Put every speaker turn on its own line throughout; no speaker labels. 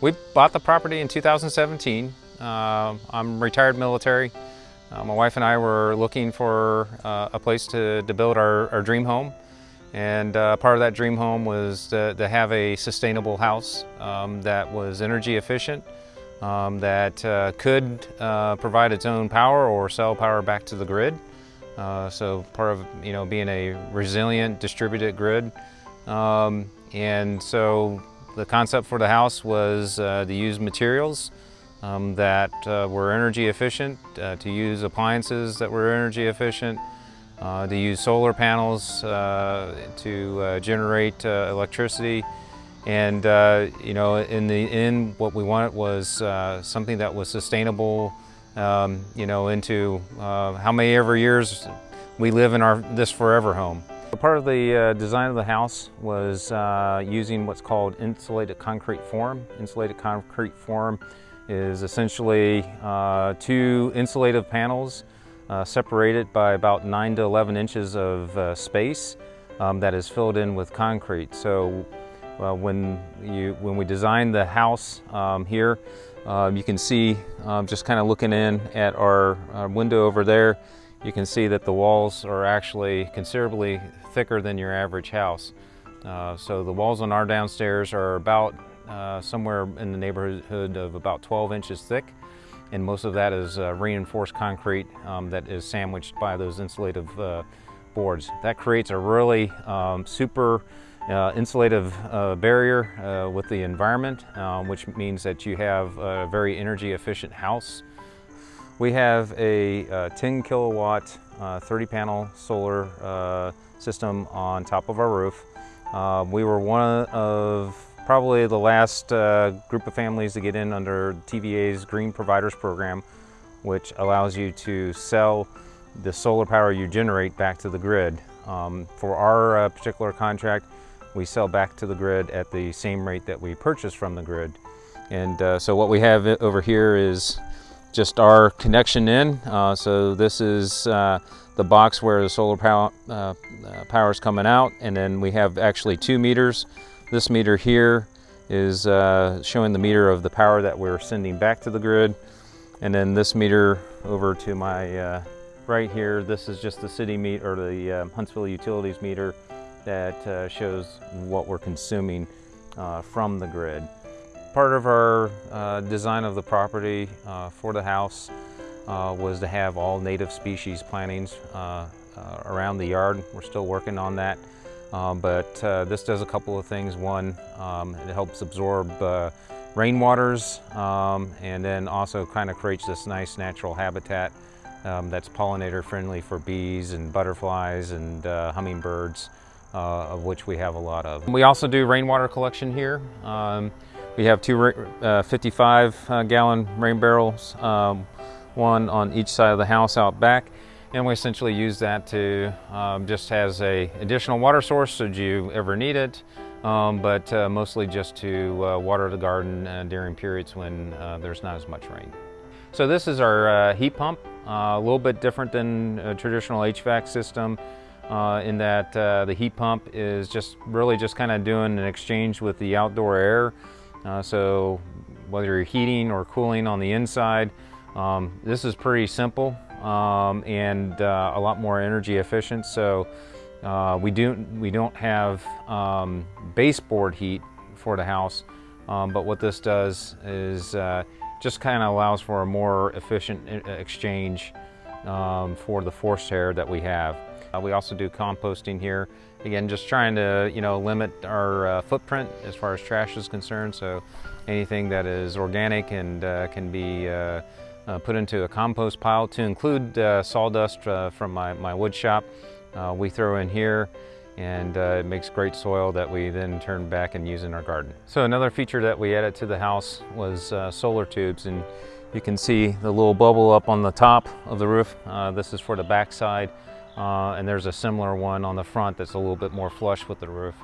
We bought the property in 2017. Uh, I'm retired military. Uh, my wife and I were looking for uh, a place to, to build our, our dream home. And uh, part of that dream home was to, to have a sustainable house um, that was energy efficient, um, that uh, could uh, provide its own power or sell power back to the grid. so part of you know being a resilient distributed grid. Um, and so the concept for the house was uh, to use materials um, that uh, were energy efficient, uh, to use appliances that were energy efficient, uh, to use solar panels uh, to uh, generate electricity. And you know, in the end, what we wanted was something that was sustainable. Um, you know, into how many ever years we live in our this forever home. Part of the uh, design of the house was uh, using what's called insulated concrete form. Insulated concrete form is essentially uh, two insulative panels uh, separated by about 9 to 11 inches of uh, space um, that is filled in with concrete. So when, you, when we designed the house um, here, um, you can see um, just kind of looking in at our, our window over there, you can see that the walls are actually considerably thicker than your average house. Uh, so the walls on our downstairs are about uh, somewhere in the neighborhood of about 12 inches thick and most of that is uh, reinforced concrete um, that is sandwiched by those insulative uh, boards. That creates a really um, super uh, insulative uh, barrier with the environment, um, which means that you have a very energy efficient house. We have a 10 kilowatt 30 panel solar system on top of our roof. Uh, we were one of probably the last uh, group of families to get in under TVA's Green Providers Program, which allows you to sell the solar power you generate back to the grid. Um, for our uh, particular contract, we sell back to the grid at the same rate that we purchase from the grid. And uh, so what we have over here is just our connection in. Uh, so this is uh, the box where the solar power, uh, uh, power is coming out and then we have actually two meters. This meter here is uh, showing the meter of the power that we're sending back to the grid and then this meter over to my uh, right here, this is just the city meter or the Huntsville Utilities meter that shows what we're consuming from the grid. Part of our uh, design of the property uh, for the house uh, was to have all native species plantings uh, uh, around the yard. We're still working on that. Um, but uh, this does a couple of things. One, um, it helps absorb rainwaters um, and then also kind of creates this nice natural habitat um, that's pollinator friendly for bees and butterflies and hummingbirds. Of which we have a lot of. We also do rainwater collection here. We have two uh, 55 uh, gallon rain barrels, um, one on each side of the house out back. And we essentially use that to um, just as a additional water source should you ever need it, um, but uh, mostly just to uh, water the garden uh, during periods when uh, there's not as much rain. So this is our heat pump, a little bit different than a traditional HVAC system. Uh, in that uh, the heat pump is just really just kind of doing an exchange with the outdoor air. Uh, so whether you're heating or cooling on the inside, um, this is pretty simple um, and uh, a lot more energy efficient. So uh, we, do, we don't have um, baseboard heat for the house, um, but what this does is uh, just kind of allows for a more efficient uh, exchange um, for the forced air that we have. Uh, we also do composting here. Again, just trying to, you know, limit our uh, footprint as far as trash is concerned. So anything that is organic and uh, can be uh, uh, put into a compost pile to include uh, sawdust from my, my wood shop, we throw in here and it makes great soil that we then turn back and use in our garden. So another feature that we added to the house was solar tubes and you can see the little bubble up on the top of the roof. this is for the backside. Uh, and there's a similar one on the front that's a little bit more flush with the roof.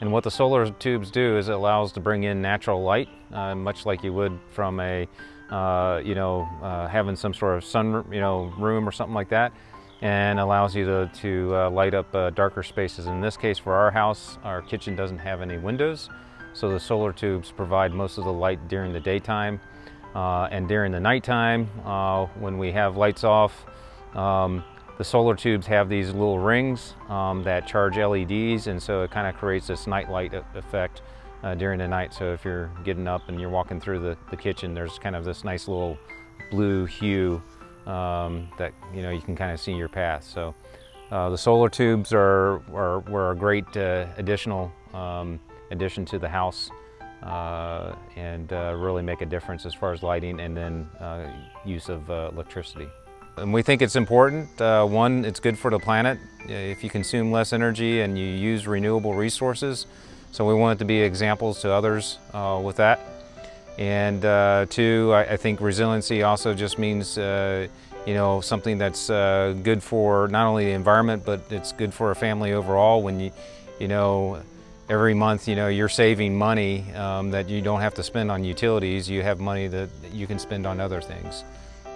And what the solar tubes do is it allows to bring in natural light, uh, much like you would from a, uh, you know, uh, having some sort of sun, you know, room or something like that, and allows you to, to uh, light up uh, darker spaces. In this case, for our house, our kitchen doesn't have any windows, So the solar tubes provide most of the light during the daytime uh, and during the nighttime uh, when we have lights off. Um, the solar tubes have these little rings um, that charge LEDs and so it kind of creates this night light effect uh, during the night. So if you're getting up and you're walking through the, the kitchen, there's kind of this nice little blue hue um, that you know you can kind of see your path. So uh, the solar tubes are, are were a great uh, additional um, addition to the house uh, and uh, really make a difference as far as lighting and then uh, use of uh, electricity. And we think it's important. Uh, one, it's good for the planet if you consume less energy and you use renewable resources. So we want it to be examples to others uh, with that. And two, I, I, think resiliency also just means you know, something that's uh, good for not only the environment, but it's good for a family overall when you, you know, every month, you know, you're saving money um, that you don't have to spend on utilities. You have money that you can spend on other things.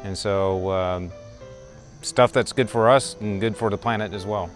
And so um, stuff that's good for us and good for the planet as well.